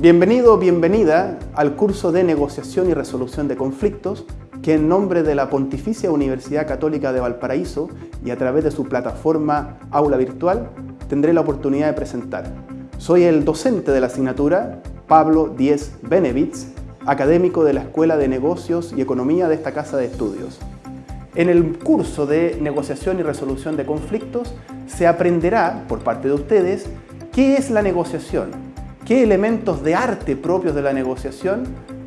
Bienvenido o bienvenida al curso de negociación y resolución de conflictos que en nombre de la Pontificia Universidad Católica de Valparaíso y a través de su plataforma Aula Virtual tendré la oportunidad de presentar. Soy el docente de la asignatura, Pablo Díez Benevitz, académico de la Escuela de Negocios y Economía de esta Casa de Estudios. En el curso de negociación y resolución de conflictos se aprenderá por parte de ustedes qué es la negociación, qué elementos de arte propios de la negociación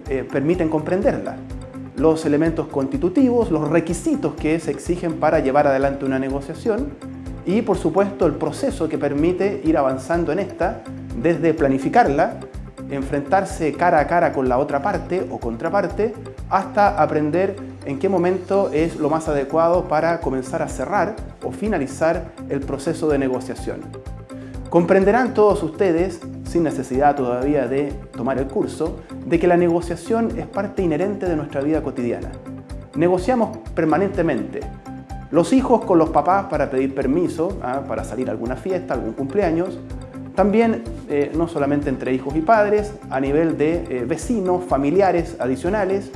eh, permiten comprenderla. Los elementos constitutivos, los requisitos que se exigen para llevar adelante una negociación y, por supuesto, el proceso que permite ir avanzando en esta desde planificarla, enfrentarse cara a cara con la otra parte o contraparte, hasta aprender en qué momento es lo más adecuado para comenzar a cerrar o finalizar el proceso de negociación. Comprenderán todos ustedes sin necesidad todavía de tomar el curso, de que la negociación es parte inherente de nuestra vida cotidiana. Negociamos permanentemente. Los hijos con los papás para pedir permiso, ¿ah? para salir a alguna fiesta, algún cumpleaños. También, eh, no solamente entre hijos y padres, a nivel de eh, vecinos, familiares adicionales.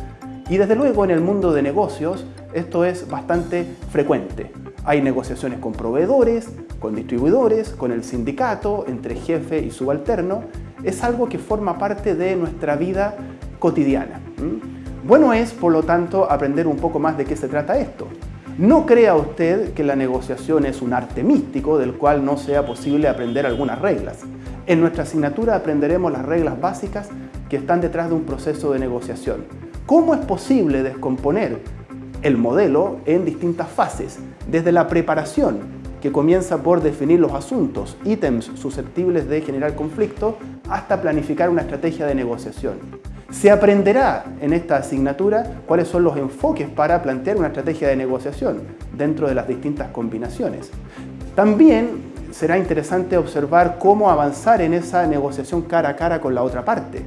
Y desde luego en el mundo de negocios esto es bastante frecuente. Hay negociaciones con proveedores, con distribuidores, con el sindicato, entre jefe y subalterno. Es algo que forma parte de nuestra vida cotidiana. Bueno es, por lo tanto, aprender un poco más de qué se trata esto. No crea usted que la negociación es un arte místico del cual no sea posible aprender algunas reglas. En nuestra asignatura aprenderemos las reglas básicas que están detrás de un proceso de negociación. ¿Cómo es posible descomponer el modelo en distintas fases, desde la preparación, que comienza por definir los asuntos, ítems susceptibles de generar conflicto, hasta planificar una estrategia de negociación. Se aprenderá en esta asignatura cuáles son los enfoques para plantear una estrategia de negociación dentro de las distintas combinaciones. También será interesante observar cómo avanzar en esa negociación cara a cara con la otra parte.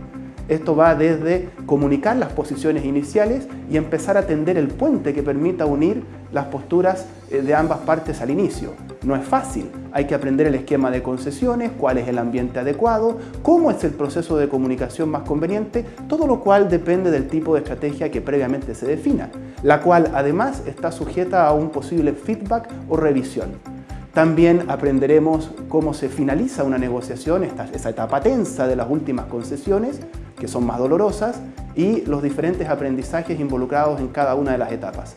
Esto va desde comunicar las posiciones iniciales y empezar a tender el puente que permita unir las posturas eh, de ambas partes al inicio. No es fácil, hay que aprender el esquema de concesiones, cuál es el ambiente adecuado, cómo es el proceso de comunicación más conveniente, todo lo cual depende del tipo de estrategia que previamente se defina, la cual además está sujeta a un posible feedback o revisión. También aprenderemos cómo se finaliza una negociación, esa etapa tensa de las últimas concesiones, que son más dolorosas, y los diferentes aprendizajes involucrados en cada una de las etapas.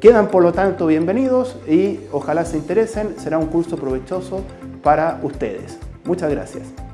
Quedan por lo tanto bienvenidos y ojalá se interesen, será un curso provechoso para ustedes. Muchas gracias.